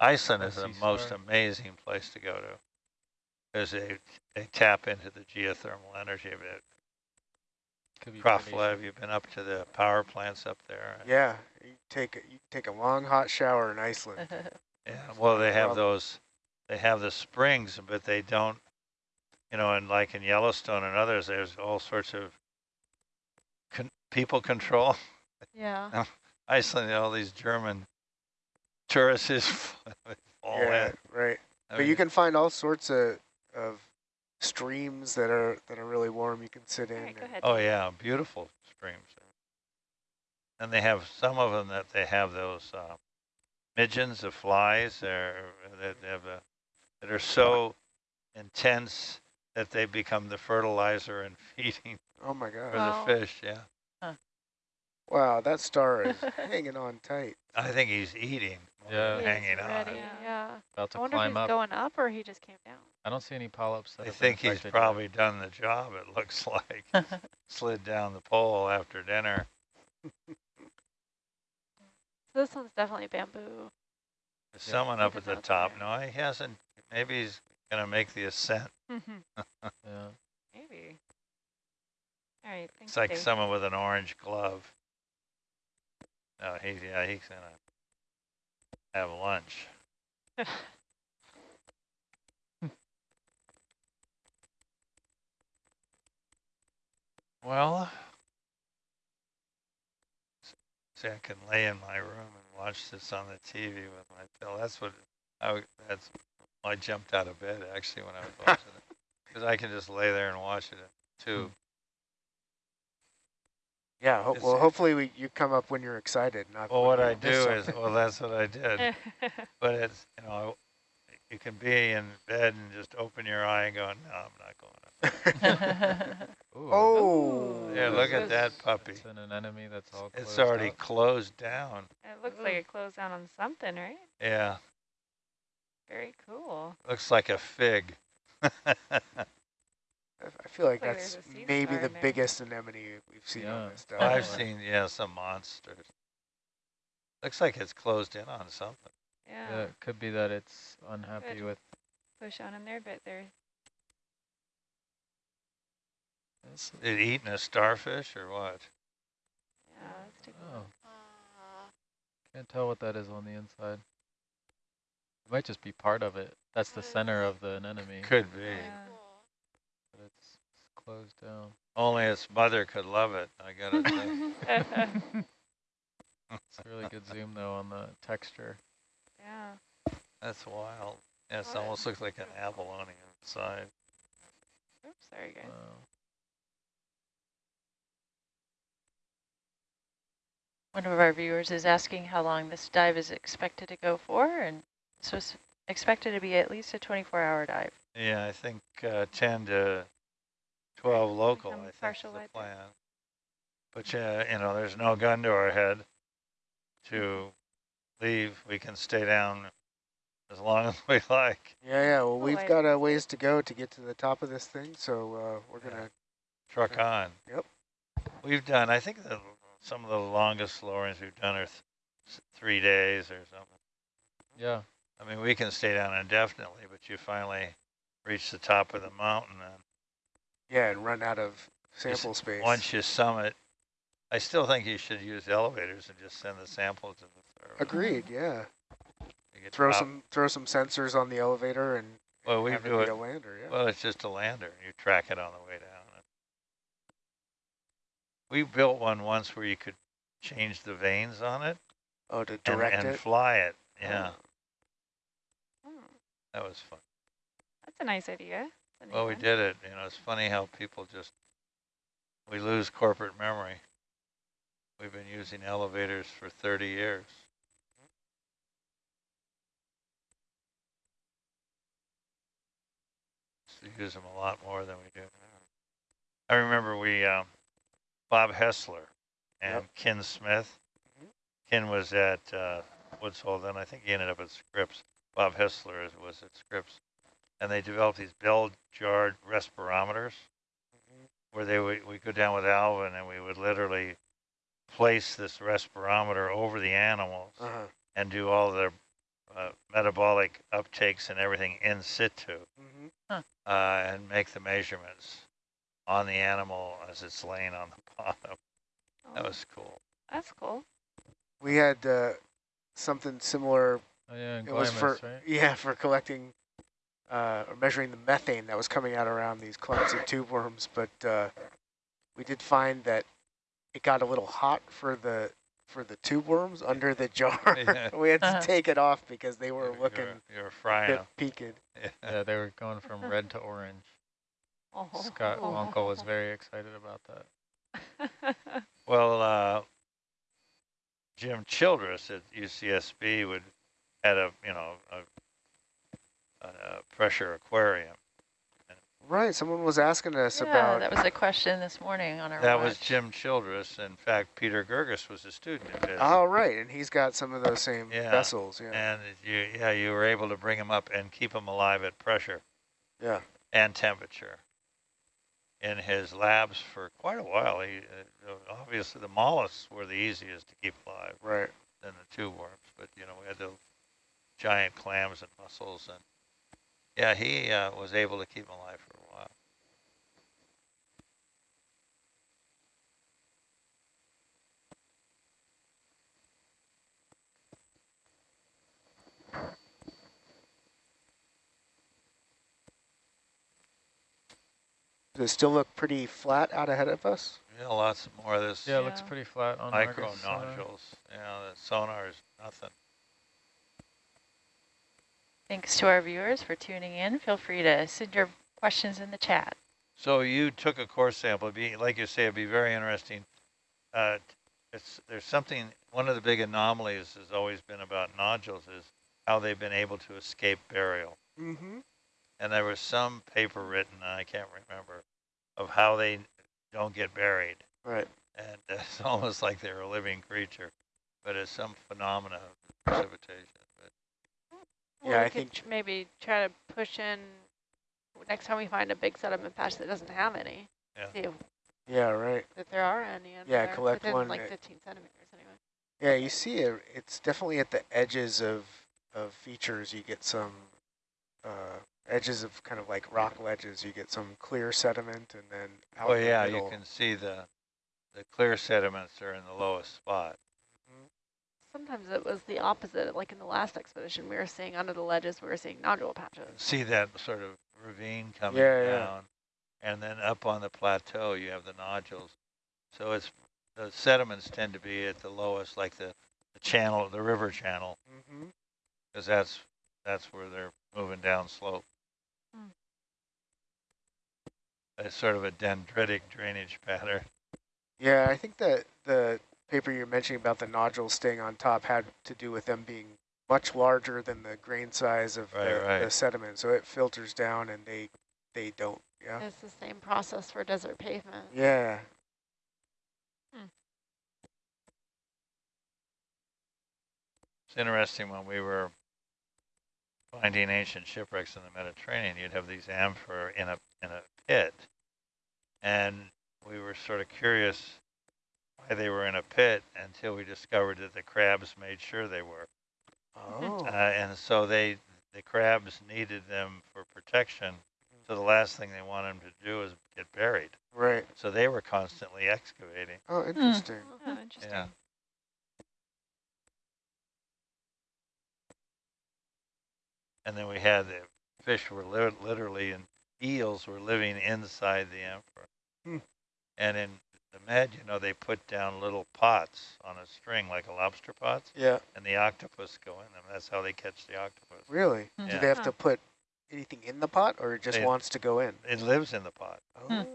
Iceland is the most star. amazing place to go to. Because they, they tap into the geothermal energy of it. Could be Kraflev, predation. you've been up to the power plants up there. Yeah, you take a, you take a long hot shower in Iceland. Yeah, well, they have those, they have the springs, but they don't, you know, and like in Yellowstone and others, there's all sorts of con people control. yeah. Iceland, all these German tourists is all yeah, in. right. I But you can find all sorts of of streams that are that are really warm. You can sit in. All right, go and- Oh yeah, beautiful streams. And they have some of them that they have those uh, midgeons of flies there that they have a, that are so intense that they become the fertilizer and feeding Oh my for god! Wow. the fish. Yeah, Wow, that star is hanging on tight. I think he's eating, more Yeah. than He hanging on. ready, Yeah. Yeah. About I to wonder if climb he's up. going up or he just came down. I don't see any polyps. that I have been think he's infected yet. probably done the job. It looks like slid down the pole after dinner. So this one's definitely bamboo. There's Yeah. someone up at at the top. there. No, he hasn't. Maybe he's gonna make the ascent. Yeah. Maybe. All right, thanks, It's like Dave. someone with an orange glove. Oh, he's yeah, he's gonna have lunch. Well, see, I can lay in my room and watch this on the TV with my pillow. That's what I. That's I jumped out of bed actually when I was watching it, because I can just lay there and watch it too. Yeah. Ho well, hopefully we, you come up when you're excited, not. Well, what I miss do is, well, that's what I did. But it's, you know, you can be in bed and just open your eye and go, no, I'm not going up. Ooh, oh. Yeah, look at that puppy. It's an anemone that's all It's already up. closed down. it looks like it closed down on something, right? Yeah, Very cool. looks like a fig. I I feel like Looks like that's there's a sea maybe the biggest anemone we've seen Yeah. on this stuff. I've seen, yeah, some monsters. Looks like it's closed in on something. Yeah. Yeah, it could be that it's unhappy Good. with. Push on in there, but they're This. It eating a starfish or what? yeah. Let's take Oh, can't tell what that is on the inside. It might just be part of it. That's the center of the anemone, Could be. Yeah. But it's, it's closed down. Only its mother could love it, I gotta say. It's a really good zoom though on the texture. yeah. That's wild. Yeah, it almost looks like an abalone inside. Oops, sorry guys. Wow. One of our viewers is asking how long this dive is expected to go for, and so it's expected to be at least a 24-hour dive. Yeah, I think uh, 10 to 12 local, I think is the light there. plan. But, uh, you know, there's no gun to our head to leave. We can stay down as long as we like. Yeah, yeah. Well, we've I- got a ways to go to get to the top of this thing, so uh, we're gonna. Truck Okay. on. Yep. We've done, I think the, some of the longest lowering we've done are th three days or something. Yeah, I mean, we can stay down indefinitely, but you finally reach the top of the mountain and Yeah, and run out of Just sample space. Once you summit, I still think you should use elevators and just send the sample to the server. Agreed. Yeah. Throw top- some throw some sensors on the elevator and Well, we have it do be it. a lander. Yeah. Well, it's just a lander. You track it on the way down. We built one once where you could change the vanes on it oh, to and, direct and it. fly it. Yeah, Hmm, that was fun. That's a nice idea. That's a neat Well, we did it. You know, it's funny how people just we lose corporate memory. We've been using elevators for 30 years. So use them a lot more than we do. I remember we, um, Bob Hessler and Yep. Ken Smith. Mhm. Ken was at uh, Woods Hole, then I think he ended up at Scripps. Bob Hessler was at Scripps. And they developed these bell jarred respirometers Mhm. where they would we go down with Alvin and we would literally place this respirometer over the animals Uh-huh. and do all their uh, metabolic uptakes and everything in situ hmm uh, and make the measurements on the animal as it's laying on the bottom. That Oh, was cool. That's cool. We had uh, something similar. Oh yeah, and It was for right? yeah for collecting uh, or measuring the methane that was coming out around these clumps of tube worms, but uh, we did find that it got a little hot for the for the tube worms under the jar. Yeah. we had to Uh-huh. take it off because they were You're- looking You're, you're a frying bit them. peaked. Yeah, they were going from red to orange. Oh. Scott Uncle was very excited about that. Well, uh, Jim Childress at UCSB would had a you know a, a, a pressure aquarium. Right. Someone was asking us Yeah, about. that was a question this morning on our That was. Jim Childress. In fact, Peter Girguis was a student of his. Oh, right, and he's got some of those same Yeah, vessels. Yeah. And you, yeah, you were able to bring them up and keep them alive at pressure Yeah. and temperature in his labs for quite a while. He, uh, obviously, the mollusks were the easiest to keep alive Right. than the tube worms, but you know we had the giant clams and mussels, and yeah, he uh, was able to keep them alive for a while. Does it still look pretty flat out ahead of us? Yeah, lots more of this Yeah, it looks pretty flat on micro Argus sonar. nodules. Yeah, the sonar is nothing. Thanks to our viewers for tuning in. Feel free to send your questions in the chat. So you took a core sample. It'd be like you say, it'd be very interesting. Uh, it's there's something. One of the big anomalies has always been about nodules is how they've been able to escape burial. Mm-hmm. And there was some paper written, I can't remember, of how they don't get buried. Right. And it's almost like they're a living creature, but it's some phenomena of precipitation. But Yeah, we I could think- tr- maybe try to push in next time we find a big sediment patch that doesn't have any. Yeah. See if, Yeah, right. if there are any. under Yeah, there, collect within one like 15 centimeters anyway. Yeah, you see it. It's definitely at the edges of of features. You get some uh, edges of kind of like rock ledges. You get some clear sediment, and then out oh in the yeah, you can see the the clear sediments are in the lowest spot. Sometimes it was the opposite. Like in the last expedition, we were seeing under the ledges, we were seeing nodule patches. see that sort of ravine coming Yeah, yeah. down, and then up on the plateau you have the nodules. So it's the sediments tend to be at the lowest, like the, the channel, the river channel, Mhm. because that's that's where they're moving down slope. Hmm. It's sort of a dendritic drainage pattern. Yeah, I think that the paper you're mentioning about the nodules staying on top had to do with them being much larger than the grain size of Right, the, right. the sediment, so it filters down, and they they don't. Yeah. It's the same process for desert pavement. Yeah. Hmm. It's interesting when we were finding ancient shipwrecks in the Mediterranean, you'd have these amphora in a in a pit, and we were sort of curious why they were in a pit until we discovered that the crabs made sure they were, Oh. uh, and so they the crabs needed them for protection. So the last thing they wanted them to do is get buried. right. So they were constantly excavating. Oh, interesting. Oh, interesting. Yeah. And then we had the fish were li literally and eels were living inside the amphora. Hmm. And in the med, you know, they put down little pots on a string like a lobster pots, Yeah. and the octopus go in them. That's how they catch the octopus. Really? Hmm. Do they have to put anything in the pot, or it just They- wants to go in? It lives in the pot, Oh.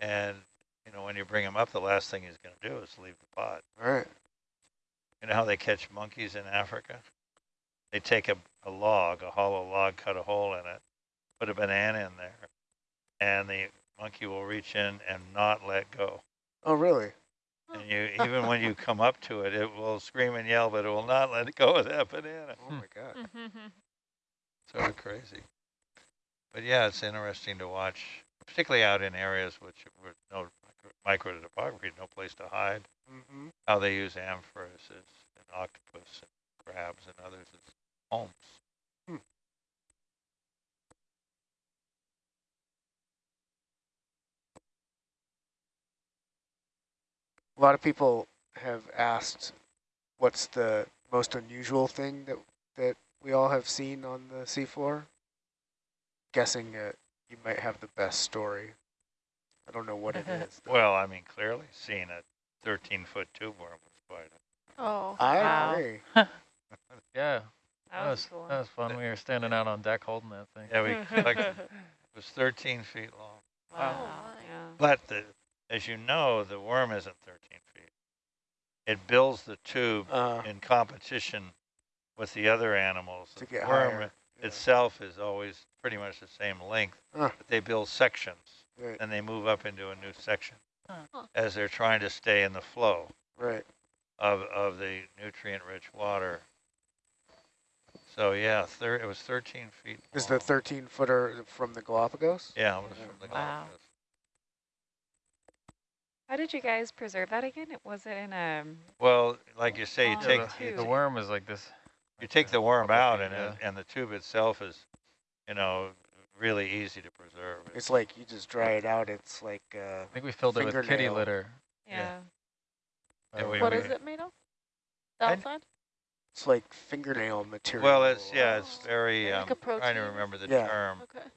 and you know, when you bring them up, the last thing he's going to do is leave the pot. All right. You know how they catch monkeys in Africa? They take a, a log, a hollow log, cut a hole in it, put a banana in there, and the monkey will reach in and not let go. Oh, really? And you, even when you come up to it, it will scream and yell, but it will not let go of that banana. Oh Hmm. my God. Sort of crazy. But yeah, it's interesting to watch, particularly out in areas which with no micro topography, no place to hide, Mm-hmm. how they use amphoras and octopus and crabs and others. It's homes. A lot of people have asked what's the most unusual thing that that we all have seen on the seafloor. Guessing uh, you might have the best story. I don't know what it is. though. Well, I mean, clearly seeing a 13-foot tube worm was quite a Oh, I Wow. agree. Yeah, That that was was, cool. that was fun. We were standing out on deck holding that thing. Yeah, we collected, it was 13 feet long. Wow. my. Yeah. But the, as you know, the worm isn't 13 feet. It builds the tube Uh, in competition with the other animals. to The get worm higher. Yeah. itself is always pretty much the same length, Huh. but they build sections Right, and they move up into a new section Huh. Huh. as they're trying to stay in the flow right. of, of the nutrient-rich water. So yeah, thir it was 13 feet Is the 13 footer from the Galapagos? Yeah, it was from the Wow. Galapagos. How did you guys preserve that again? It- Was it in a, Well, like you say, you Oh, take the, the worm is like this. you take the worm out and, yeah. it, and the tube itself is, you know, really easy to preserve. It's like you just dry it out. It's like uh, I think we filled it with kitty litter. yeah. Yeah, Uh, we- What we- is it made of? The I- outside? it's like fingernail material. well, it's yeah, it's Oh. very. Like Um, a trying to remember the Yeah. term. Okay.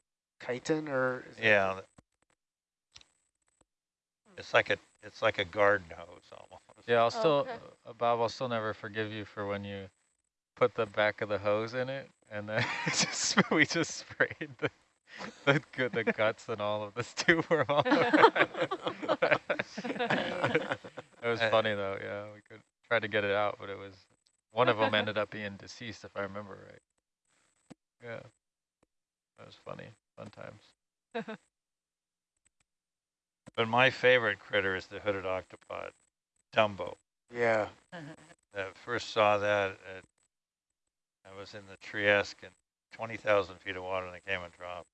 chitin or is it- Yeah, it's like a it's like a garden hose almost. Yeah, I'll Oh, still, okay. uh, Bob, I'll still never forgive you for when you put the back of the hose in it and then just, we just sprayed the, the, gu- the guts and all of this tube were all over. It was Uh, funny though, yeah, we could try to get it out, but it was, one of them ended up being deceased if I remember right. Yeah, that was funny, fun times. But my favorite critter is the hooded octopod, Dumbo. yeah. I first saw that at, I was in the Trieste in 20,000 feet of water and I came and dropped.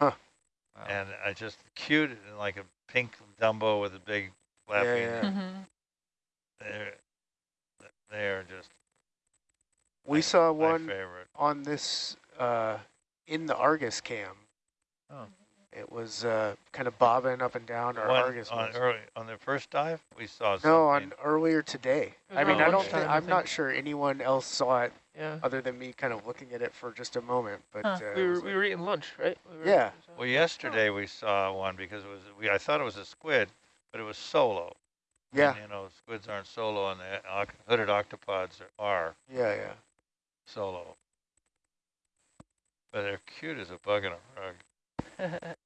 Wow. And I just cute, it in like a pink Dumbo with a big flapping. yeah. Mm-hmm. They're, they're just We my- saw my one favorite. on this uh, in the Argus cam. Oh. It was uh, kind of bobbing up and down. Our One Argus on was. early on the first dive, we saw something. No, on earlier today. I mean, I don't. lunchtime, Think, I I'm not sure anyone else saw it Yeah. other than me, kind of looking at it for just a moment. But Huh. uh, We were, we like- were eating lunch, right? We were- Yeah. Well, yesterday we saw one because it was we. I thought it was a squid, but it was solo. yeah, And, you know, squids aren't solo, and the oc- hooded octopods are, are yeah, yeah. solo. But they're cute as a bug in a rug.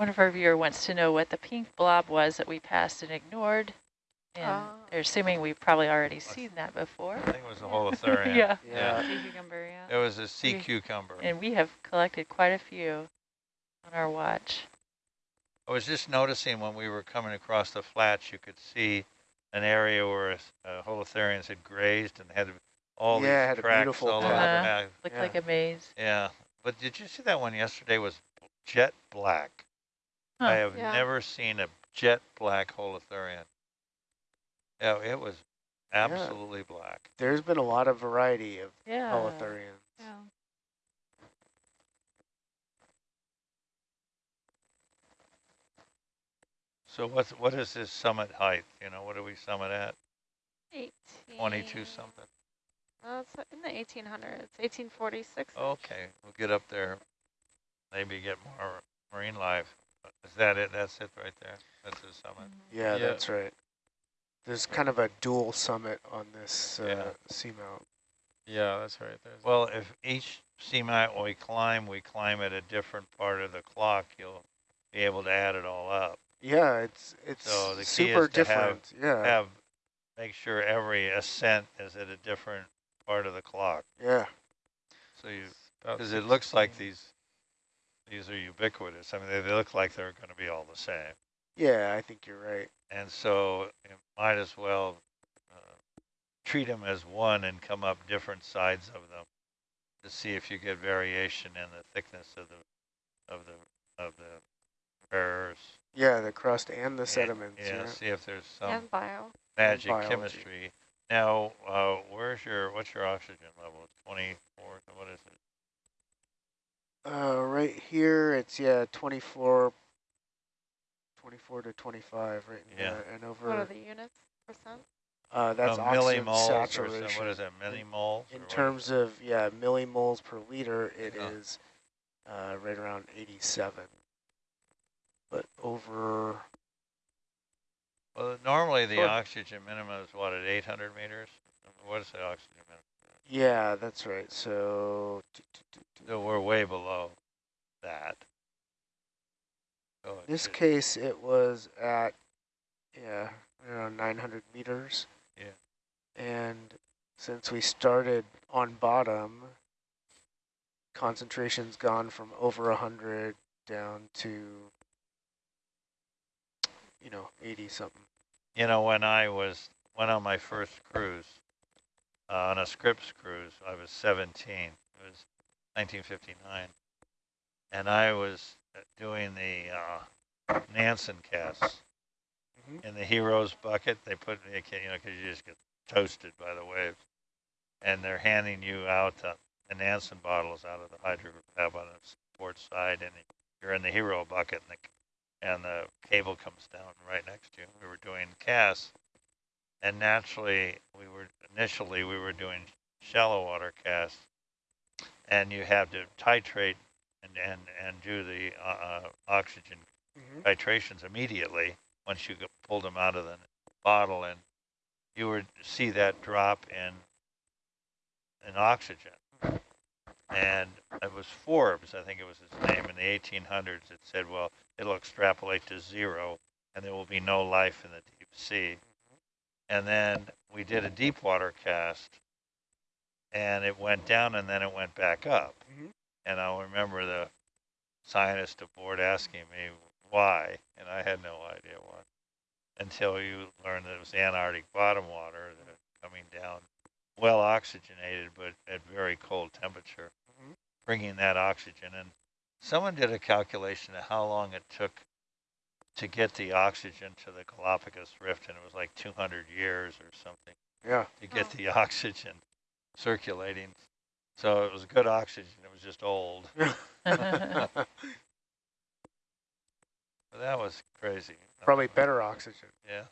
One of our viewer wants to know what the pink blob was that we passed and ignored. And Ah. they're assuming we've probably already seen that before. I think it was a holothurian. yeah. Yeah. Sea cucumber, yeah. It was a sea We- cucumber. And we have collected quite a few on our watch. I was just noticing when we were coming across the flats, you could see an area where uh, holothurians had grazed and had all Yeah, it had these a tracks beautiful all over the pattern. back. Looked Yeah. like a maze. Yeah, but did you see that one yesterday was jet black? I have Yeah. never seen a jet black holothurian. Yeah, it was absolutely black. There's been a lot of variety of Yeah. holothurians. Yeah. So what's what is this summit height? You know, what do we summit at? 18. 22 something. Uh, it's in the 1800s, 1846. Okay, we'll get up there. Maybe get more marine life. Is that it? That's it right there. That's the summit. Yeah, Yeah. that's right. There's kind of a dual summit on this uh, Yeah. seamount. Yeah, that's right. There's Well, if each seamount we climb, we climb at a different part of the clock, you'll be able to add it all up. Yeah, it's it's So the key super is to have- different. yeah, Have make sure every ascent is at a different part of the clock. yeah, So you because it looks like these these are ubiquitous. I mean, they, they look like they're going to be all the same. yeah. I think you're right. And so you might as well uh, treat them as one and come up different sides of them to see if you get variation in the thickness of the of the of the errors. Yeah, the crust and the sediments. Yeah, Yeah, see if there's some and bio. magic biology. chemistry Now, uh, where's your, what's your oxygen level? 24, what is it? Uh, right here, it's, yeah, 24, 24 to 25 right in Yeah. there. And What are the units percent? uh, that's oxygen millimoles or some- saturation. What is that, millimoles? In terms of, yeah, millimoles per liter, it Yeah. is uh, right around 87. But over, Well, normally the Sure. oxygen minimum is what, at 800 meters? What is the oxygen minimum? yeah, that's right. So, So we're way below that. It this case, it was at, yeah, around 900 meters. Yeah. And since we started on bottom, concentration's gone from over 100 down to, you know, 80 something. You know, when I was, went on my first cruise, uh, on a Scripps cruise, I was 17. It was 1959. And I was uh, doing the uh, Nansen casts. Mhm. In the heroes bucket, they put, can- you know, because you just get toasted by the waves. And they're handing you out the, the Nansen bottles out of the hydro on the port side, and you're in the hero bucket, and the and the cable comes down right next to you. We were doing casts, and naturally, we were initially we were doing shallow water casts, and you have to titrate and and and do the uh, uh, oxygen Mm-hmm. titrations immediately once you pulled them out of the bottle, and you would see that drop in in oxygen. And it was Forbes, I think it was his name, in the 1800s. that said, well, it'll extrapolate to zero, and there will be no life in the deep sea. And then we did a deep water cast, and it went down, and then it went back up. Mhm. And I'll remember the scientist aboard asking me why, and I had no idea why, until you learned that it was Antarctic bottom water that coming down, well oxygenated, but at very cold temperature, Mhm. bringing that oxygen. And someone did a calculation of how long it took to get the oxygen to the Galapagos Rift, and it was like 200 years or something Yeah. to get Oh. the oxygen circulating. So it was good oxygen, it was just old. That was crazy. Probably better oxygen. Yeah.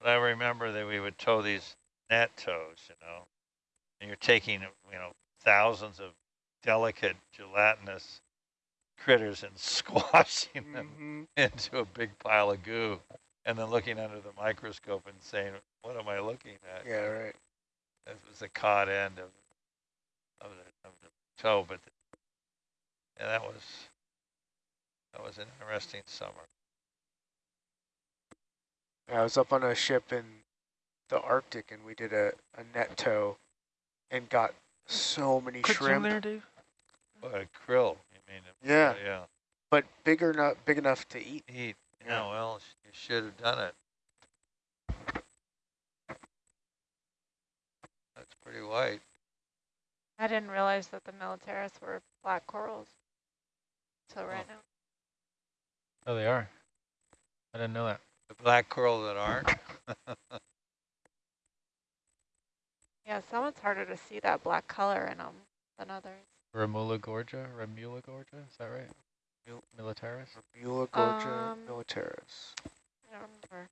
But I remember that we would tow these net tows, you know, and you're taking, you know, thousands of delicate gelatinous critters and squashing them Mhm. into a big pile of goo and then looking under the microscope and saying, what am I looking at? Yeah, right. It was the cod end of, of, the, of the toe, but the, yeah, that was, that was an interesting summer. I was up on a ship in the Arctic and we did a, a net tow and got so many shrimp, Dave? What a krill, you mean? Yeah. Yeah. but bigger not big enough to eat. Eat. Yeah. Yeah, well, sh- you should have done it. That's pretty white. I didn't realize that the militaris were black corals. So right now, Oh, they are. I didn't know that. The black coral that aren't. yeah, some it's harder to see that black color in them than others. Remula gorgia, Remula gorgia, is that right? Mul- Militaris, Beulah gorgia Um, militaris. I don't remember.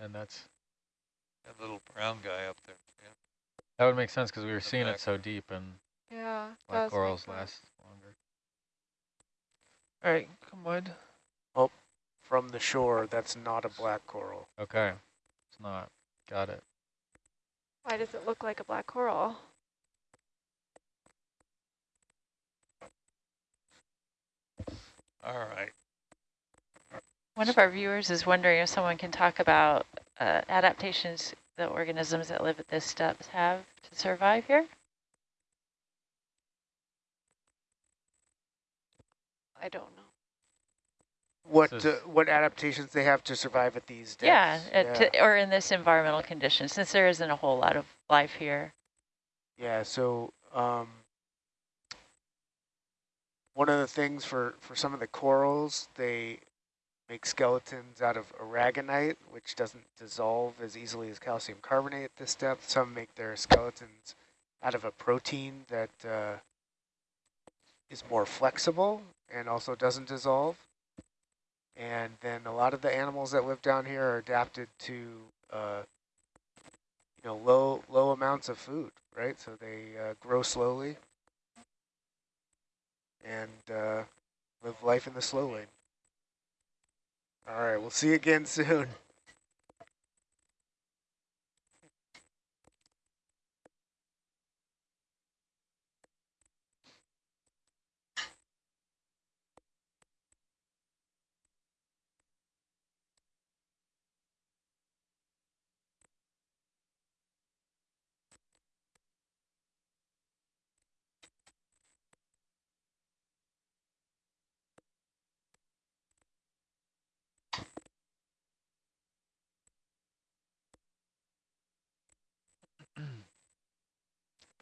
and that's that little brown guy up there. Yeah. That would make sense because we were seeing back. it so deep, and Yeah, black corals last longer. All right, come on. Oh, from the shore, that's not a black coral. Okay, it's not. Got it. Why does it look like a black coral? All right. One of our viewers is wondering if someone can talk about uh, adaptations the organisms that live at this depth have to survive here. I don't know. What This uh, what adaptations they have to survive at these Yeah, depths? uh, to, or in this environmental condition, since there isn't a whole lot of life here. Yeah, so um, one of the things for, for some of the corals, they make skeletons out of aragonite, which doesn't dissolve as easily as calcium carbonate at this depth. Some make their skeletons out of a protein that uh, is more flexible and also doesn't dissolve. And then a lot of the animals that live down here are adapted to, uh, you know, low low amounts of food, right? So they uh, grow slowly and uh, live life in the slow lane. All right, we'll see you again soon.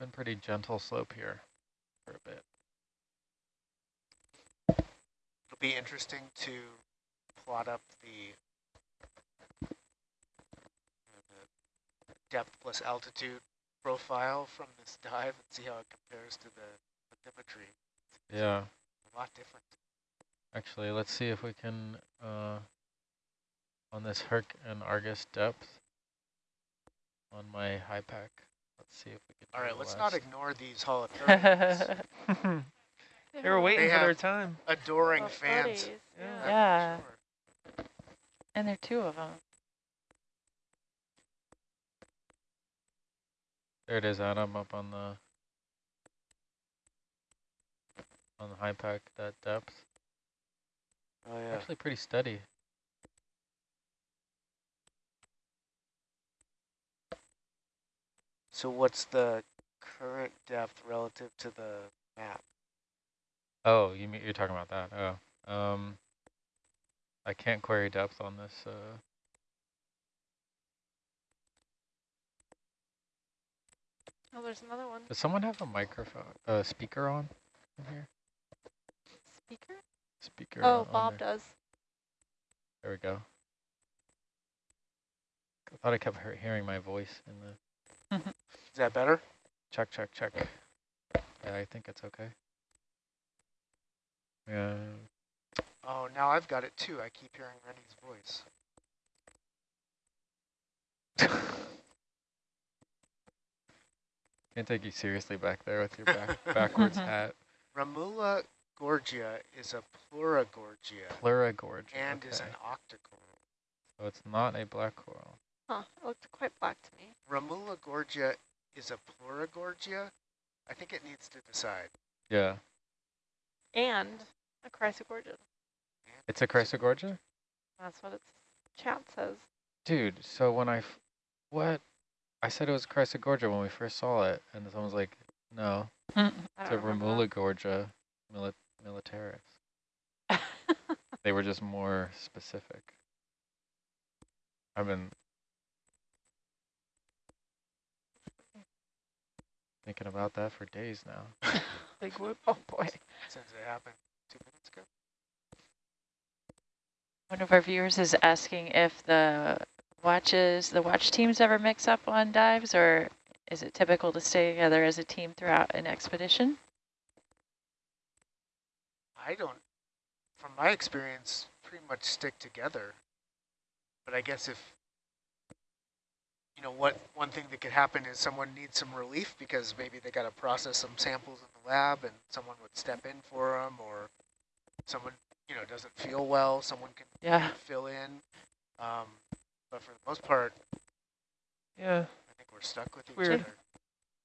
Been pretty gentle slope here for a bit. It'll be interesting to plot up the, the depth plus altitude profile from this dive and see how it compares to the bathymetry. Yeah. A lot different. Actually, let's see if we can, uh, on this Herc and Argus depth, on my HYPACK. Let's see if we can. All do right, the let's not ignore these holothurians. They They were waiting They for their time. Adoring Oh, fans. buddies, Yeah. Yeah. sure. And there are two of them. There it is, Adam, up on the on the HYPACK, that depth. Oh yeah. Actually pretty steady. So what's the current depth relative to the map? Oh, you mean you're talking about that? Oh, um, I can't query depth on this. Uh, Oh, there's another one. does someone have a microphone, uh, speaker on in here? Speaker? Speaker. Oh, Bob there. does. There we go. I thought I kept hearing my voice in the Mm-hmm. Is that better? check, check, check. Yeah, I think it's okay. Yeah. Oh, now I've got it too. I keep hearing Rennie's voice. Can't take you seriously back there with your back mm-hmm. backwards hat. Ramula gorgia is a pleurogorgia Pleurogorgia. and is an octocoral. So it's not a black coral. Huh, it looked quite black to me. Ramula gorgia is a pleurogorgia. I think it needs to decide. Yeah. And a chrysogorgia. It's a chrysogorgia? That's what its chat says. Dude, so when I, f- what? I said it was chrysogorgia when we first saw it, and someone's like, no, it's a don't remember mili militaris. They were just more specific. I've been thinking about that for days now. Big whoop. Oh boy. Since it happened two minutes ago. One of our viewers is asking if the watches, the watch teams ever mix up on dives, or is it typical to stay together as a team throughout an expedition? I don't, from my experience, pretty much stick together. But I guess if, you know, what one thing that could happen is someone needs some relief because maybe they got to process some samples in the lab and someone would step in for them or someone, you know, doesn't feel well, someone can Yeah. fill in. Um, but for the most part, Yeah. I think we're stuck with each Weird. other.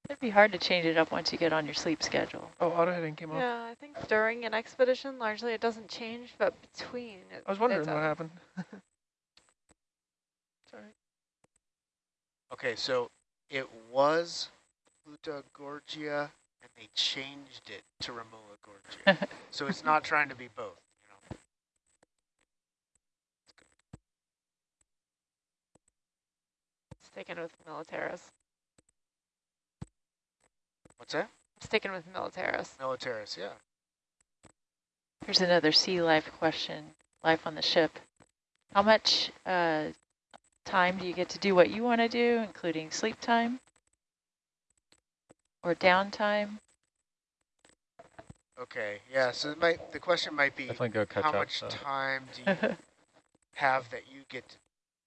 It'd be hard to change it up once you get on your sleep schedule. Oh, auto heading came off. yeah, I think during an expedition, largely it doesn't change, but between it, I was wondering what does. happened. Sorry. Okay, so it was Pluta Gorgia, and they changed it to Ramula Gorgia. so it's not trying to be both. You know? Sticking with Militaris. What's that? Sticking with Militaris. Militaris, yeah. Here's another sea life question. Life on the ship. How much uh, time do you get to do what you want to do, including sleep time or downtime? Okay, yeah, so it might, the question might be, go catch how up. much though. time do you have that you get to-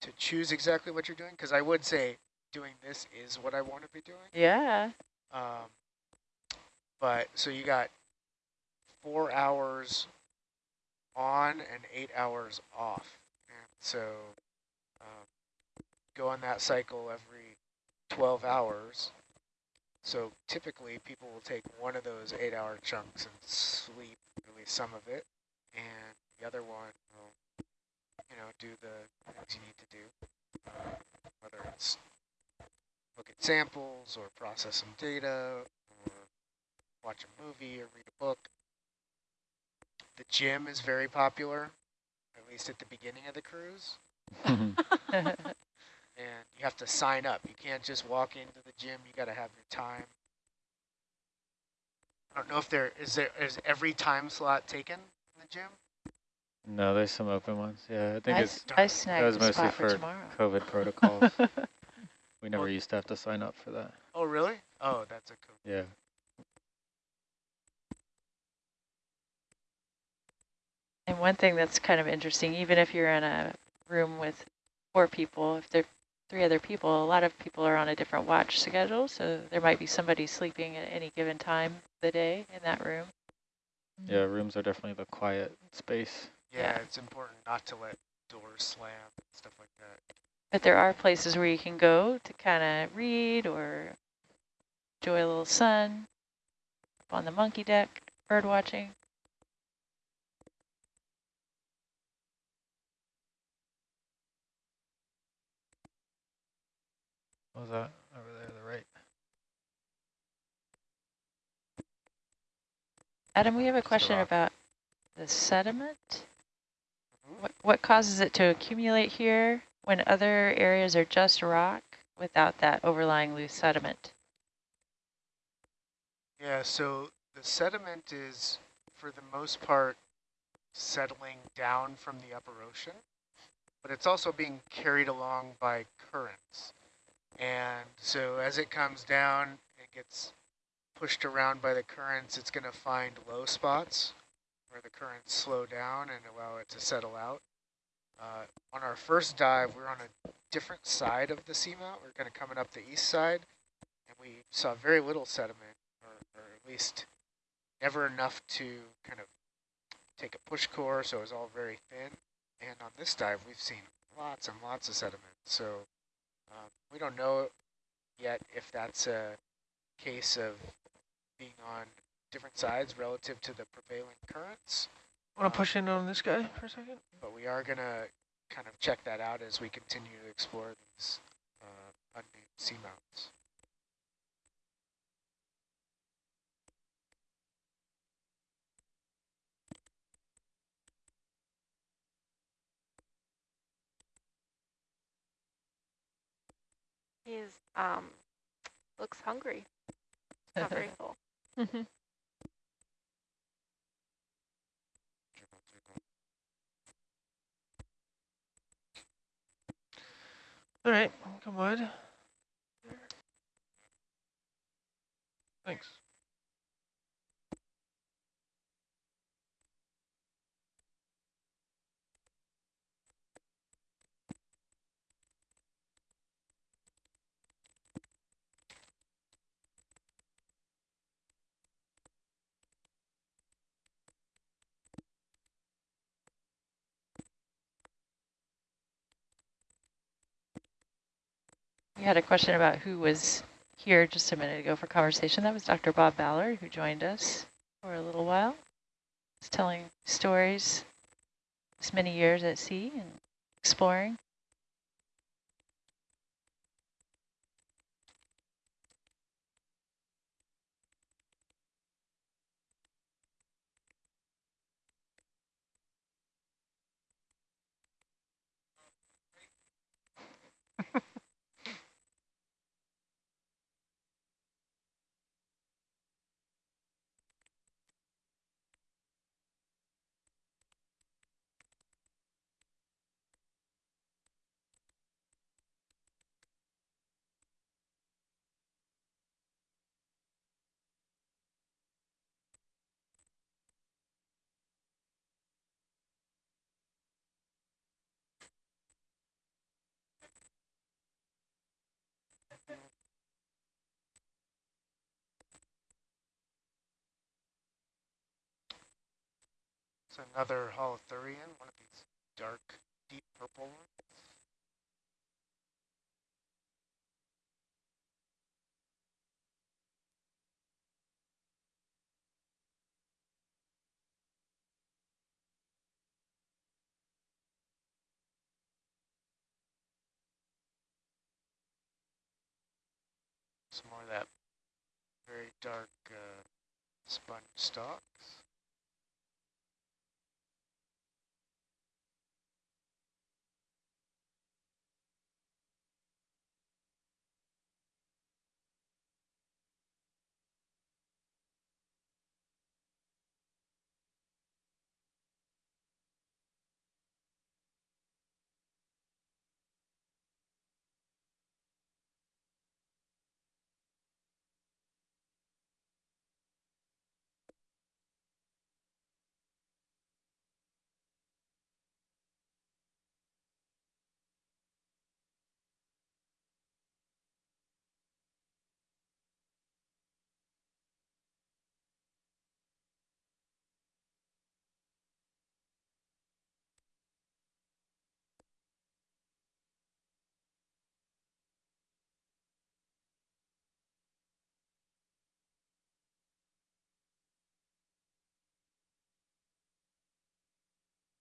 to choose exactly what you're doing? Because I would say doing this is what I want to be doing. yeah. Um, but so you got four hours on and eight hours off. And so go on that cycle every 12 hours. So typically people will take one of those eight hour chunks and sleep at least some of it. And the other one will, you know, do the things you need to do. Uh, whether it's look at samples or process some data or watch a movie or read a book. The gym is very popular, at least at the beginning of the cruise. And you have to sign up. You can't just walk into the gym. You got to have your time. I don't know if there is there is every time slot taken in the gym. no, there's some open ones. Yeah, I think I, it's s- I that was mostly for for. COVID protocols. we never Well- used to have to sign up for that. Oh, really? Oh, that's a cool. Yeah. And one thing that's kind of interesting, even if you're in a room with four people, if there are three other people, a lot of people are on a different watch schedule, so there might be somebody sleeping at any given time of the day in that room. Yeah, rooms are definitely the quiet space. Yeah, Yeah. it's important not to let doors slam and stuff like that. But there are places where you can go to kind of read or enjoy a little sun up on the monkey deck, bird watching. What was that? Over there, to the right. Adam, we have a question about the sediment. Mhm. What, what causes it to accumulate here when other areas are just rock without that overlying loose sediment? Yeah, so the sediment is, for the most part, settling down from the upper ocean, but it's also being carried along by currents. And so as it comes down, it gets pushed around by the currents, it's going to find low spots where the currents slow down and allow it to settle out. Uh, on our first dive, we are on a different side of the seamount. We are kind of coming up the east side, and we saw very little sediment, or, or at least never enough to kind of take a push core, so it was all very thin. And on this dive, we've seen lots and lots of sediment. So um, we don't know yet if that's a case of being on different sides relative to the prevailing currents, Want to push in on this guy for a second? but we are going to kind of check that out as we continue to explore these uh, unnamed seamounts. He's um looks hungry. Not very full. All right, come on. Thanks. You had a question about who was here just a minute ago for conversation. That was Dr. Bob Ballard, who joined us for a little while. He's telling stories, this many years at sea and exploring. It's another holothurian, one of these dark, deep purple ones. Some more of that very dark uh, sponge stalks.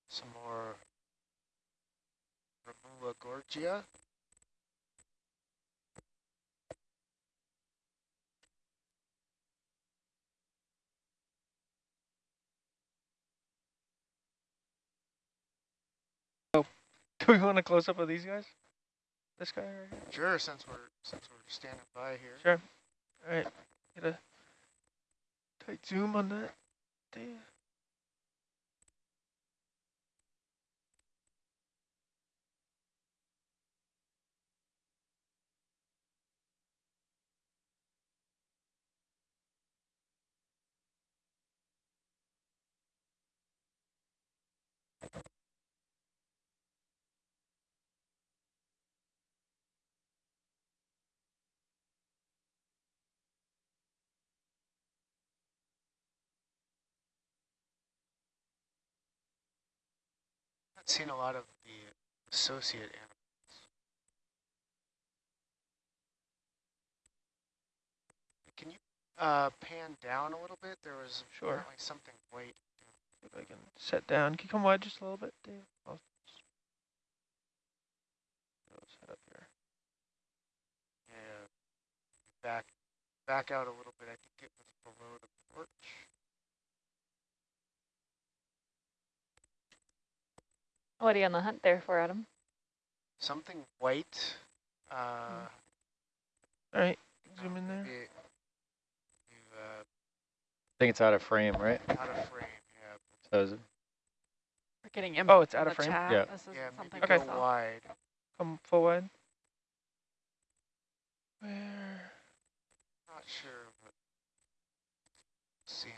Some more Remula gorgia. Oh, do we want to close up of these guys? This guy right here? Sure, since we're since we're standing by here. Sure. All right. Get a tight zoom on that. Dave. Seen a lot of the associate animals. Can you uh, pan down a little bit? There was Sure. something white. If I can set down. Can you come wide just a little bit, Dave? I'll set up here. Yeah, back back out a little bit. I think it was below the porch. What are you on the hunt there for, Adam? Something white. Uh, All right. Zoom in there. maybe it- uh, I think it's out of frame, right? out of frame. Yeah, So is it? We're getting input Oh, it's out of frame? chat. Yeah. This is yeah. Something Okay. go wide. Come full wide. Where? Not sure what seeing.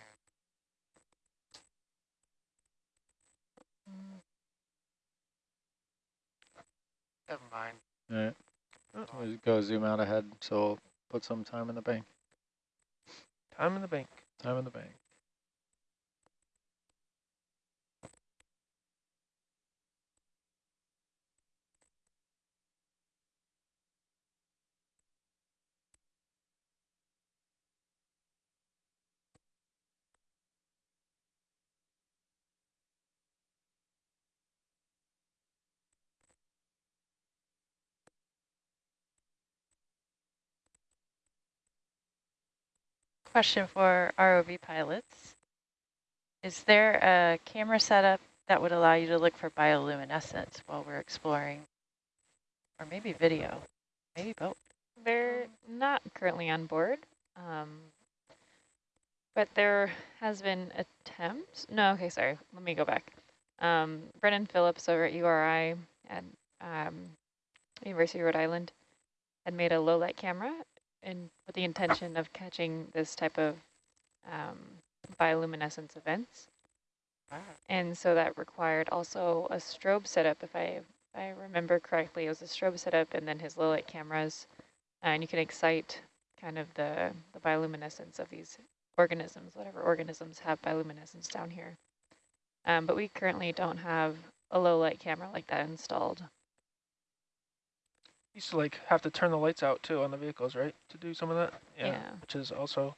Never mind. All right. We'll Go zoom out ahead, so we'll put some time in the bank. Time in the bank. Time in the bank. Question for ROV pilots. Is there a camera setup that would allow you to look for bioluminescence while we're exploring? Or maybe video, maybe both. They're not currently on board, um, but there has been attempts. No, okay, sorry. Let me go back. Um, Brennan Phillips over at URI at um, University of Rhode Island had made a low light camera and with the intention of catching this type of um, bioluminescence events. And so that required also a strobe setup, if I, if I remember correctly, it was a strobe setup and then his low light cameras and you can excite kind of the, the bioluminescence of these organisms, whatever organisms have bioluminescence down here. Um, but we currently don't have a low light camera like that installed. Used to like have to turn the lights out too on the vehicles, right? To do some of that. Yeah. Which is also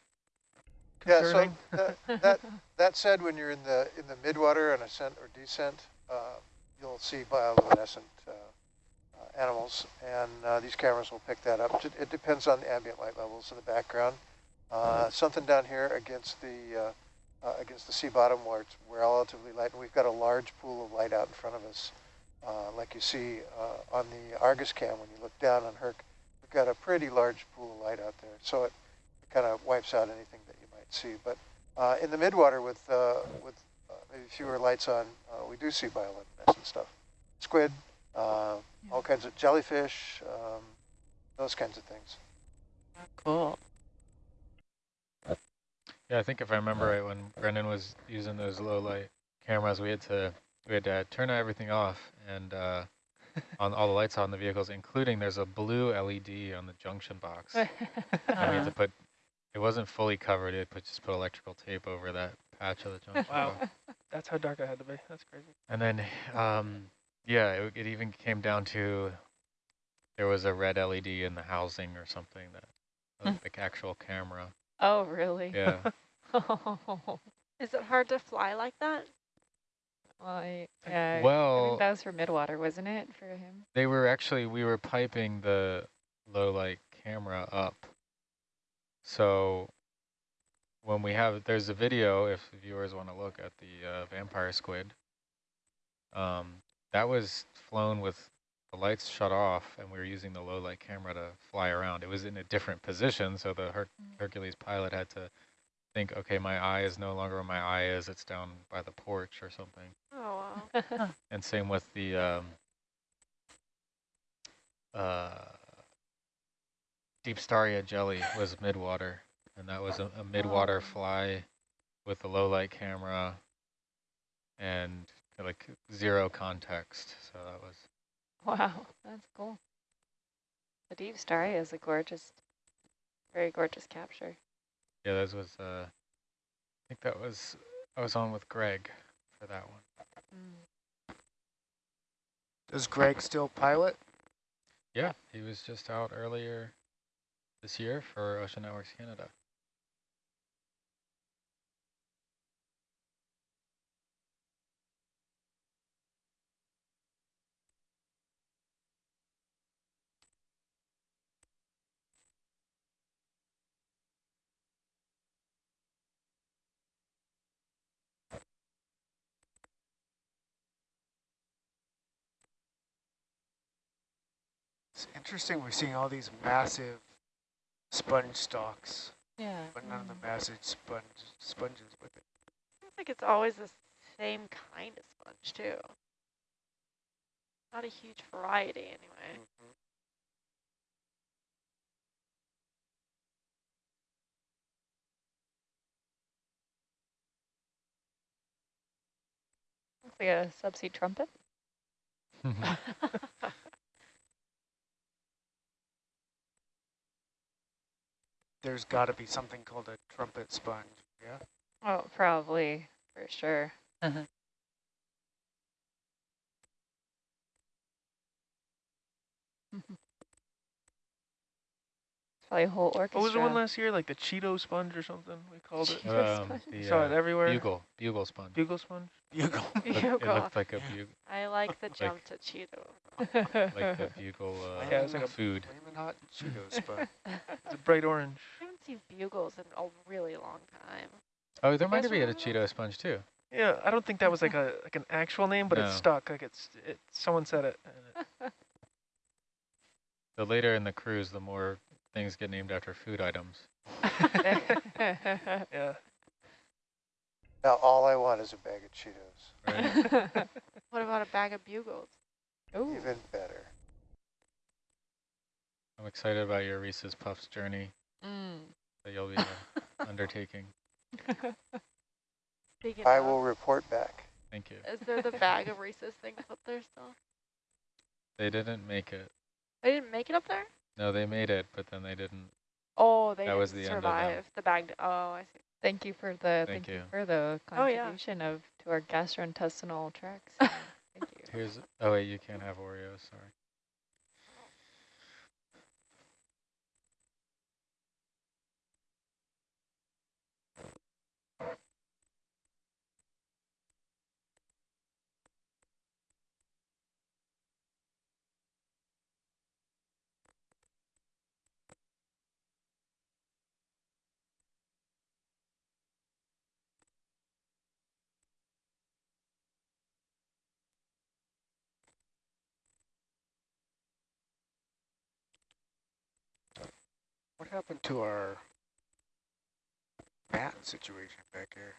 concerning. Yeah, so that, that, that said, when you're in the, in the midwater on ascent or descent, uh, you'll see bioluminescent uh, uh, animals, and uh, these cameras will pick that up. It- It depends on the ambient light levels in the background. Uh, something down here against the, uh, uh, against the sea bottom where it's relatively light, and we've got a large pool of light out in front of us. Uh, like you see uh, on the Argus cam, when you look down on Herc, we've got a pretty large pool of light out there. So it, kind of wipes out anything that you might see. But uh, in the midwater with uh, with uh, maybe fewer lights on, uh, we do see bioluminescent stuff. Squid, uh, all kinds of jellyfish, um, those kinds of things. Cool. Yeah, I think if I remember right, when Brennan was using those low light cameras, we had to we had to turn everything off and uh, on all the lights on the vehicles, including there's a blue LED on the junction box. and we had Uh, to put it wasn't fully covered. It put just put electrical tape over that patch of the junction Wow. box. That's how dark I had to be. That's crazy. And then, um, yeah, it, it even came down to there was a red LED in the housing or something that was like actual camera. oh, really? Yeah. well, Is it hard to fly like that? I, yeah, I Well, think that was for midwater, wasn't it, for him? They were actually, we were piping the low light camera up. So when we have, there's a video, if viewers want to look at the uh, vampire squid, um, that was flown with the lights shut off and we were using the low light camera to fly around. It was in a different position, so the Her Hercules pilot had to think, okay, my eye is no longer where my eye is, it's down by the porch or something. Oh, wow. And same with the um, uh, Deepstaria jelly was midwater, and that was a, a midwater Oh. fly with a low light camera and like zero context. So that was wow, that's cool. The Deepstaria is a gorgeous, very gorgeous capture. Yeah, that was uh, I think that was I was on with Greg for that one. Mm. Does Greg still pilot? Yeah, he was just out earlier this year for Ocean Networks Canada. It's interesting. We're seeing all these massive sponge stalks, Yeah. but none of the massive sponge sponges with it. Seems like it's always the same kind of sponge, too. Not a huge variety, anyway. Mm-hmm. Looks like a subsea trumpet. There's got to be something called a trumpet sponge. Yeah. Oh, probably, for sure. Uh-huh. Probably a whole orchestra. What was the one last year? Like the Cheeto sponge or something? We called it. Cheeto um, sponge. the Saw it everywhere. bugle, bugle sponge. Bugle sponge. Bugle. Look- it looked like a bugle. I like the jump to Cheeto. Like the bugle uh, Yeah, it's like a food. Flamin' hot Cheeto sponge. It's a bright orange. I haven't seen bugles in a really long time. Oh, there might be have been a Cheeto sponge too. Yeah, I don't think that was like a like an actual name, but No. it's stuck. Like it's it. Someone said it. it- The later in the cruise, the more things get named after food items. Yeah. Now, all I want is a bag of Cheetos. Right? What about a bag of bugles? Ooh. Even better. I'm excited about your Reese's Puffs journey Mm. that you'll be uh, undertaking. Speaking I of, will report back. Thank you. is there the bag of Reese's things up there still? They didn't make it. They didn't make it up there? No, they made it, but then they didn't. Oh, they That didn't was the end of them. The bag. Oh, I see. Thank you for the Thank thank, you. you. for the Oh, yeah. contribution of to our gastrointestinal tracts. Here's, oh wait, you can't have Oreos, sorry. What happened to our bat situation back here?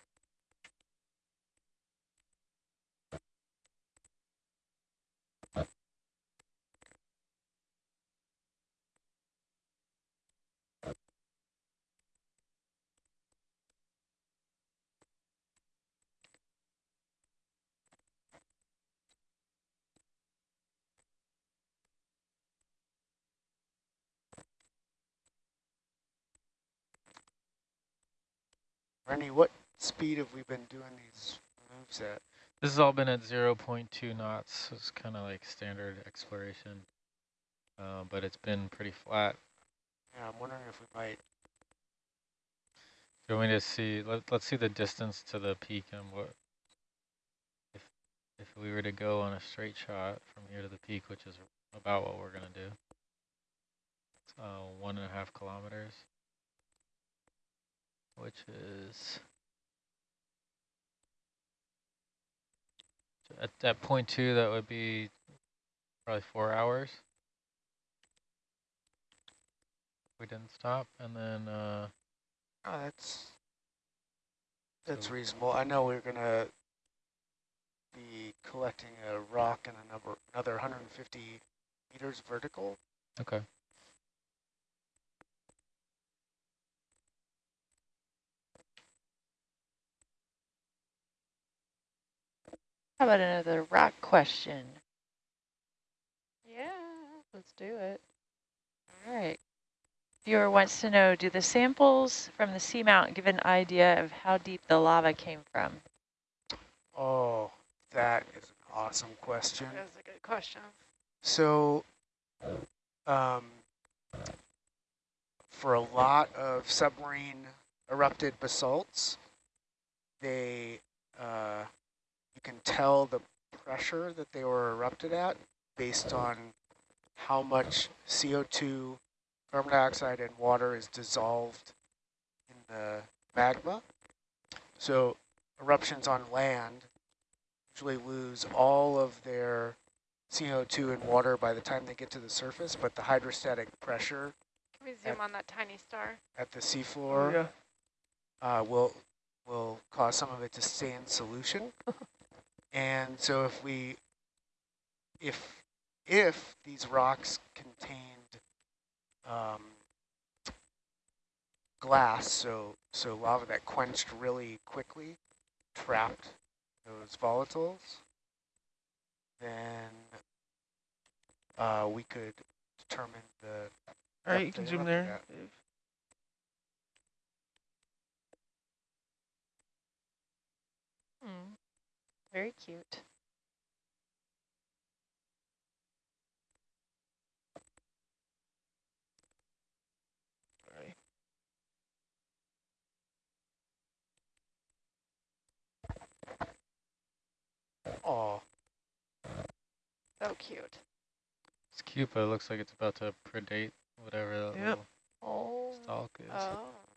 Randy, what speed have we been doing these moves at? This has all been at 0.2 knots, so it's kind of like standard exploration. Uh, but it's been pretty flat. Yeah, I'm wondering if we might. Do you want me to see, let, let's see the distance to the peak and what, if, if we were to go on a straight shot from here to the peak, which is about what we're going to do. Uh, one and a half kilometers, which is at, at point two, that would be probably four hours. We didn't stop, and then, uh, Oh, that's that's So- reasonable. I know we're gonna be collecting a rock and a number another 150 meters vertical. okay. How about another rock question? Yeah, let's do it. All right. Viewer wants to know, do the samples from the seamount give an idea of how deep the lava came from? Oh, that is an awesome question. That's a good question. So, um, for a lot of submarine erupted basalts, they uh, you can tell the pressure that they were erupted at based on how much CO2, carbon dioxide, and water is dissolved in the magma. So eruptions on land usually lose all of their CO2 and water by the time they get to the surface, but the hydrostatic pressure Can we zoom on that tiny star? at the seafloor yeah. uh, will will cause some of it to stay in solution. and so if we if if these rocks contained um, glass, so so lava that quenched really quickly, trapped those volatiles, then uh, we could determine the All right, you can zoom there. at. Dave. Very cute. All right. oh So cute. It's cute, but it looks like it's about to predate whatever that Yep. little Oh. stalk is. Oh.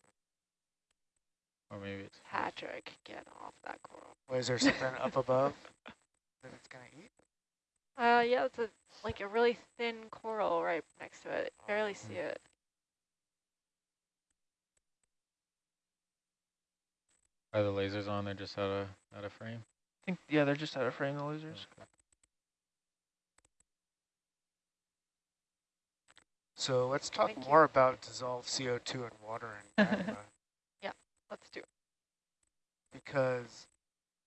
Or maybe it's Patrick, get off that coral. Well, is there something up above that it's gonna eat? Uh, yeah, it's a like a really thin coral right next to it. Barely see it. Are the lasers on? They're just out of out of frame. I think yeah, they're just out of frame. The lasers. Okay. So let's talk Thank you. more about dissolved CO2 and water and magma, Let's do it. because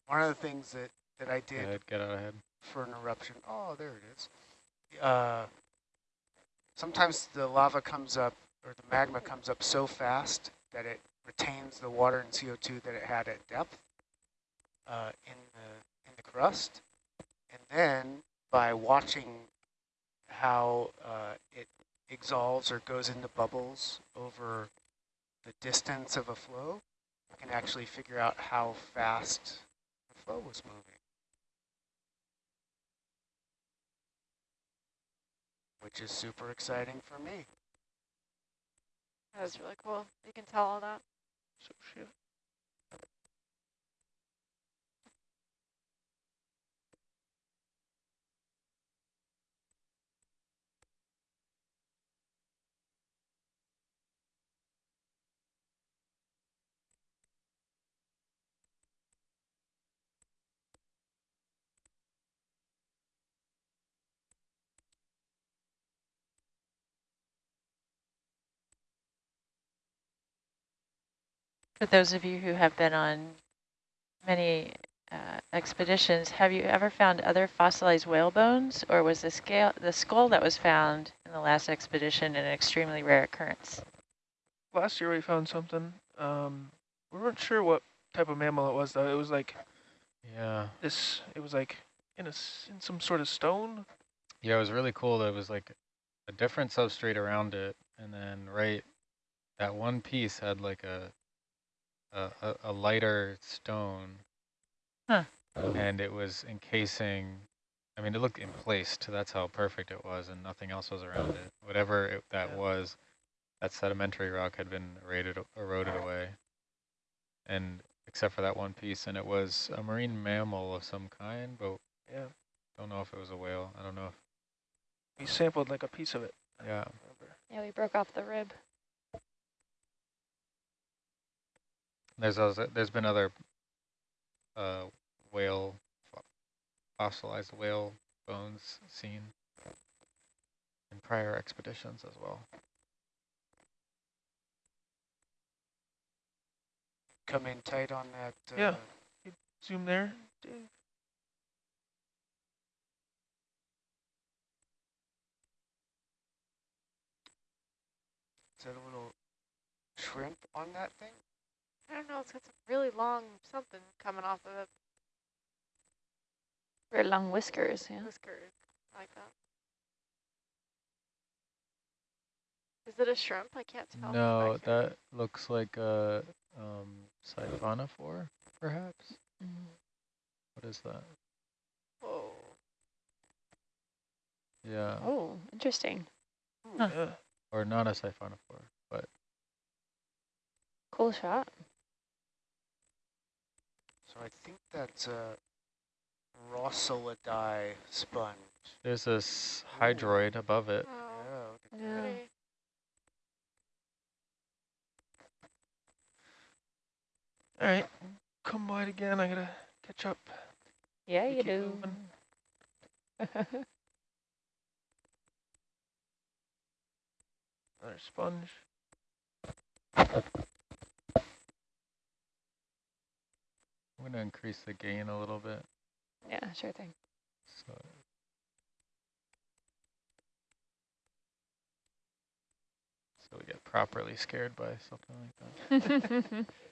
one of the things that, that I did ahead, get out ahead. for an eruption, oh, there it is. Uh, sometimes the lava comes up, or the magma comes up so fast that it retains the water and CO2 that it had at depth uh, in the in the crust, and then by watching how uh, it exsolves or goes into bubbles over the distance of a flow, you can actually figure out how fast the flow was moving. Which is super exciting for me. That was really cool. You can tell all that. So shit. For those of you who have been on many uh, expeditions, have you ever found other fossilized whale bones, or was the scale the skull that was found in the last expedition an extremely rare occurrence? Last year we found something. Um, we weren't sure what type of mammal it was though. It was like Yeah. this. It was like in a in some sort of stone. Yeah, it was really cool. There was like a different substrate around it, and then right, that one piece had like a a, a, a lighter stone, Huh. and it was encasing. I mean, it looked emplaced. That's how perfect it was, and nothing else was around it. Whatever it, that Yeah. was, that sedimentary rock had been eroded eroded away, and except for that one piece, and it was a marine mammal of some kind, but Yeah, don't know if it was a whale. I don't know if we sampled like a piece of it. Yeah. Yeah, we broke off the rib. There's also, there's been other uh, whale fossilized whale bones seen in prior expeditions as well. Come in tight on that. Uh, Yeah. Zoom there. Dave. Is that a little shrimp on that thing? I don't know. It's got some really long something coming off of it. Very long whiskers, yeah. Whiskers like that. Is it a shrimp? I can't tell. No, that looks like a um, siphonophore, perhaps. Mm. What is that? Whoa. Yeah, Oh, interesting. Huh. Yeah. or not a siphonophore, but Cool shot. So I think that's a Rossellidae sponge. there's this hydroid above it. Oh, Yeah, look Yeah. All right. Come wide again. I gotta catch up. Yeah, We you do. moving. Another sponge. I'm gonna increase the gain a little bit. yeah, sure thing. So so we get properly scared by something like that.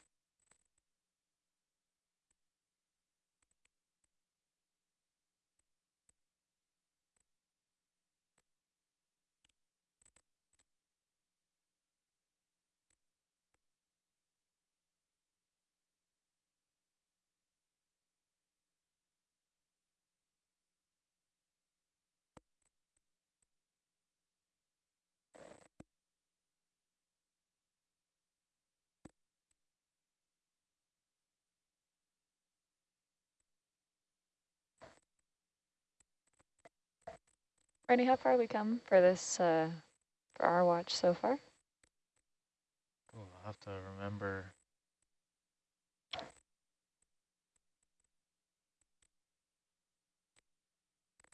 Rennie, how far we come for this, uh, for our watch so far? Ooh, I'll have to remember.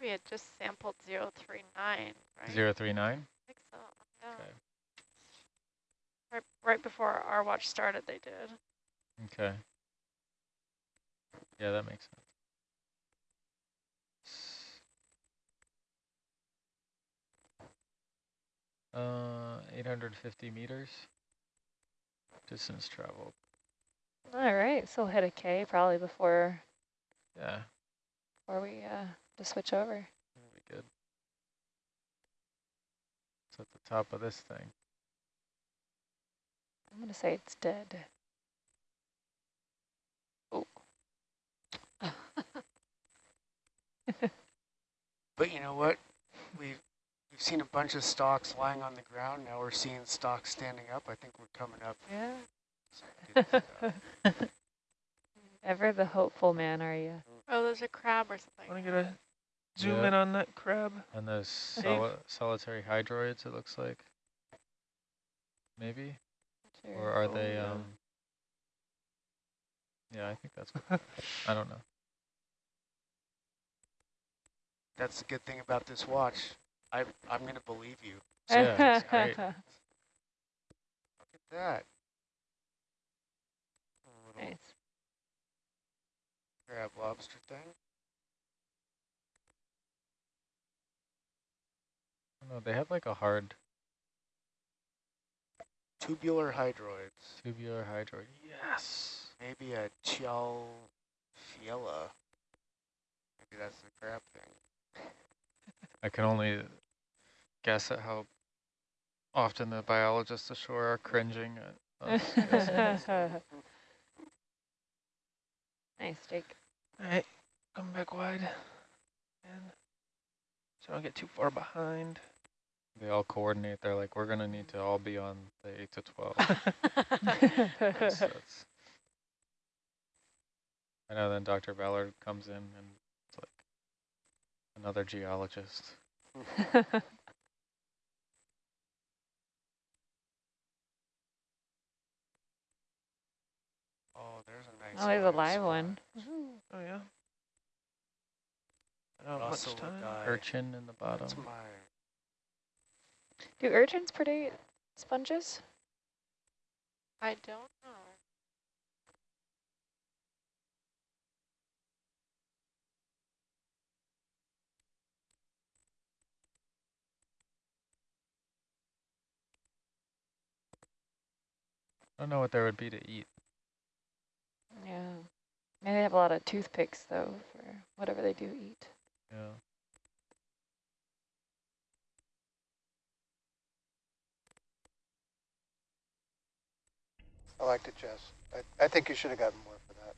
We had just sampled 039, right? Zero three nine. I think so. Yeah. Okay. Right, right before our watch started, they did. Okay. Yeah, that makes sense. Uh, 850 meters distance traveled. All right, so we'll hit a K probably before Yeah, before we uh to switch over. that'll be good. It's at the top of this thing. I'm gonna say it's dead. Oh. But you know what? We've we've seen a bunch of stalks lying on the ground. Now we're seeing stalks standing up. I think we're coming up. Yeah. some good stuff. Ever the hopeful man, are you? Oh, there's a crab or something. Want to get a zoom Yeah. in on that crab? And those soli solitary hydroids, it looks like. Maybe? Or are Oh, they, yeah. um, yeah, I think that's, I don't know. That's the good thing about this watch. I I'm gonna believe you. Yeah. Look at that. A little nice. crab lobster thing. No, they have like a hard Tubular hydroids. tubular hydroid. Yes. Maybe a Chalfiella. Maybe that's the crab thing. I can only guess at how often the biologists ashore are cringing at us. nice, Jake. All right, come back wide. And so I don't get too far behind. They all coordinate. They're like, we're gonna need to all be on the eight to twelve. 'cause that's- I know. Then Dr. Ballard comes in, and it's like another geologist. Oh, there's a nice oh, there's a live live spot. one. Oh yeah. I don't have much time. Urchin in the bottom. That's my Do urchins predate sponges? I don't know. I don't know what there would be to eat. Yeah. Maybe they have a lot of toothpicks though for whatever they do eat. Yeah. I liked it, Jess. I, I think you should have gotten more for that.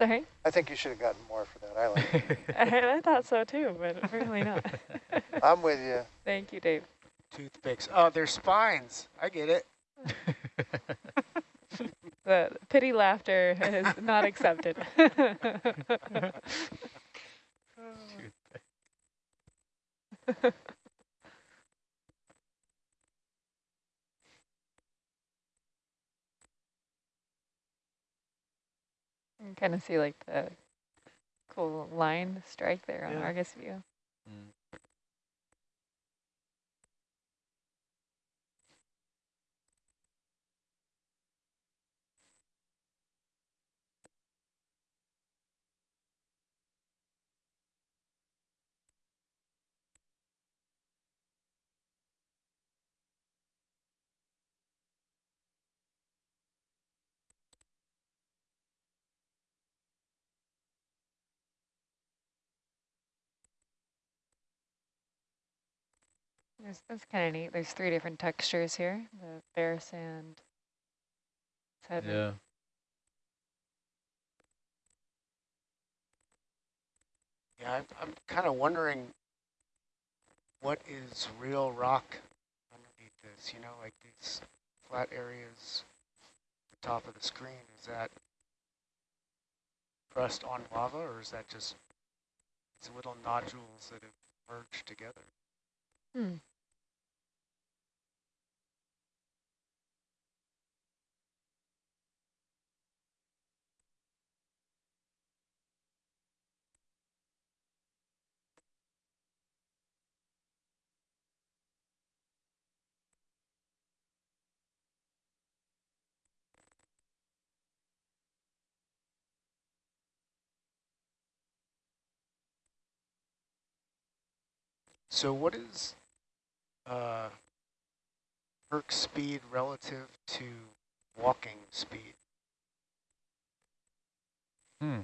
Sorry, I think you should have gotten more for that. I like it. I, I thought so too, but apparently not. I'm with you. Thank you, Dave. toothpicks. Oh, they're spines. I get it. The pity laughter is not accepted. You kind of see like the cool line strike there on Yeah. Argus view. There's, that's kind of neat. There's three different textures here. The bare sand, sediment. yeah. Yeah, I'm, I'm kind of wondering what is real rock underneath this, you know, like these flat areas at the top of the screen. Is that crust on lava or is that just these little nodules that have merged together? Hmm. So what is uh, Herc speed relative to walking speed? Hmm.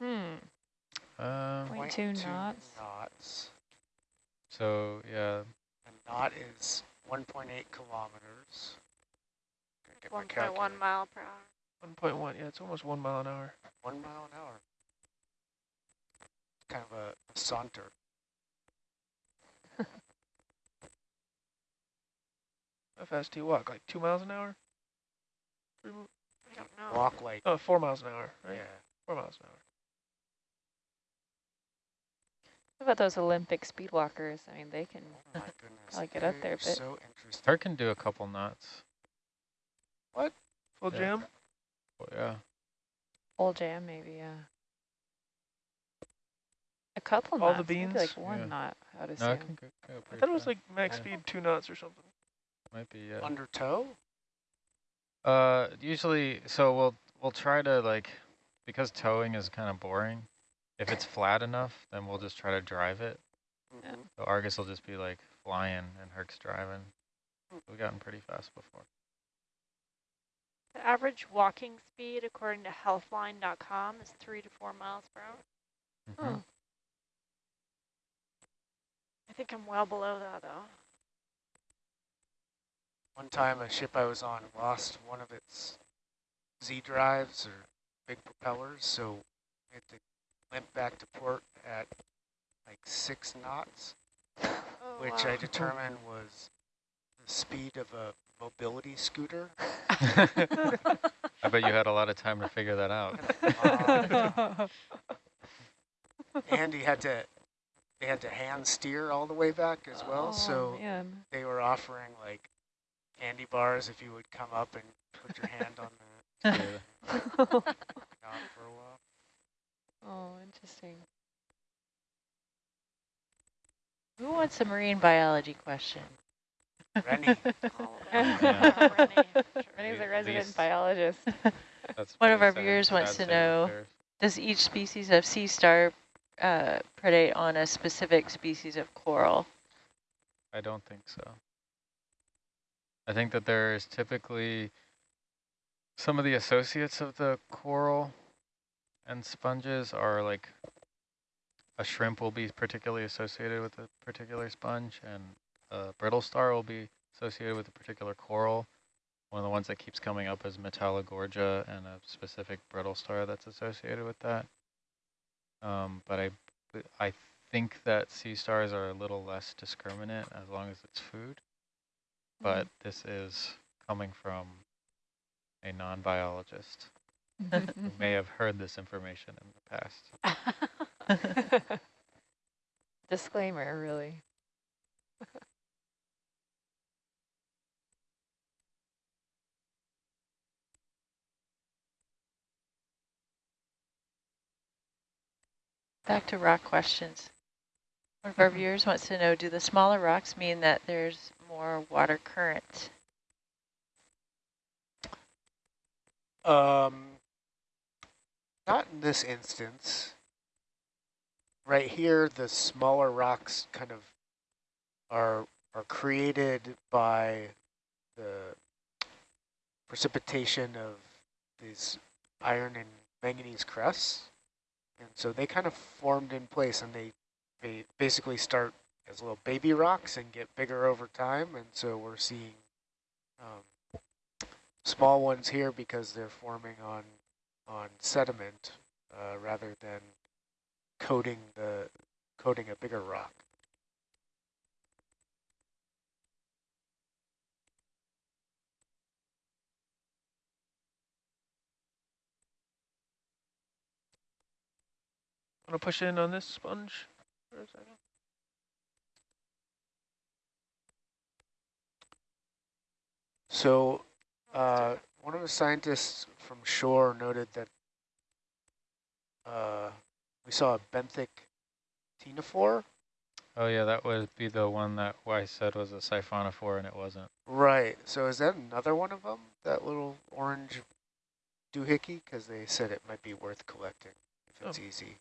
Hmm. Um, Point two 0.2 knots. knots. so yeah, A knot is 1.8 kilometers. Gotta get my One point calculator. one mile per hour. One point one. Yeah, it's almost one mile an hour. One mile an hour. Kind of a, a saunter. How fast do you walk? Like two miles an hour? Three mi- I don't know. Walk like, Oh, four miles an hour, right? yeah. Four miles an hour. What about those Olympic speed walkers? I mean, they can. Oh my get up there a are bit. So interesting. her can do a couple knots. What? Full Yeah. jam? Well, yeah. Full jam, maybe, yeah. A couple All the knots, maybe beans? like one Yeah. knot, I would No, assume. it can go, go I pretty thought it was like max Yeah. speed two knots or something. Might be, yeah. Under tow? Uh, usually, so we'll we'll try to like, because towing is kind of boring. If it's flat enough, then we'll just try to drive it. Yeah. Mhm. So Argus will just be like flying and Herc's driving. We've gotten pretty fast before. The average walking speed, according to healthline.com, is three to four miles per hour. Mhm. Oh. I think I'm well below that, though. One time a ship I was on lost one of its Z drives or big propellers, so we had to limp back to port at like six knots, Oh, which wow. I determined was the speed of a mobility scooter. I bet you had a lot of time to figure that out. Uh, and he had to, they had to hand steer all the way back as well. Oh, so man. they were offering like candy bars if you would come up and put your hand on the Yeah. for a while. oh, interesting. Who wants a marine biology question? Rennie. All of that. Yeah. Rennie. Rennie's a resident least- biologist. That's One of our viewers wants to know- Does each species of sea star uh, predate on a specific species of coral? I don't think so. I think that there is typically some of the associates of the coral and sponges are like a shrimp will be particularly associated with a particular sponge and a brittle star will be associated with a particular coral. One of the ones that keeps coming up is Metallogorgia and a specific brittle star that's associated with that. Um, but I, I think that sea stars are a little less discriminate as long as it's food. But mm-hmm. this is coming from a non-biologist mm-hmm. who may have heard this information in the past. Disclaimer, really. Back to rock questions. One of our mm-hmm. viewers wants to know, do the smaller rocks mean that there's more water current? Um, not in this instance. Right here, the smaller rocks kind of are are created by the precipitation of these iron and manganese crusts, and so they kind of formed in place, and they they basically start as little baby rocks and get bigger over time, and so we're seeing um, small ones here because they're forming on on sediment uh, rather than coating the coating a bigger rock. Want to push in on this sponge for a second? So uh, one of the scientists from shore noted that uh, we saw a benthic ctenophore. Oh yeah, that would be the one that Weiss said was a siphonophore and it wasn't. Right. So is that another one of them? That little orange doohickey? Because they said it might be worth collecting if it's easy.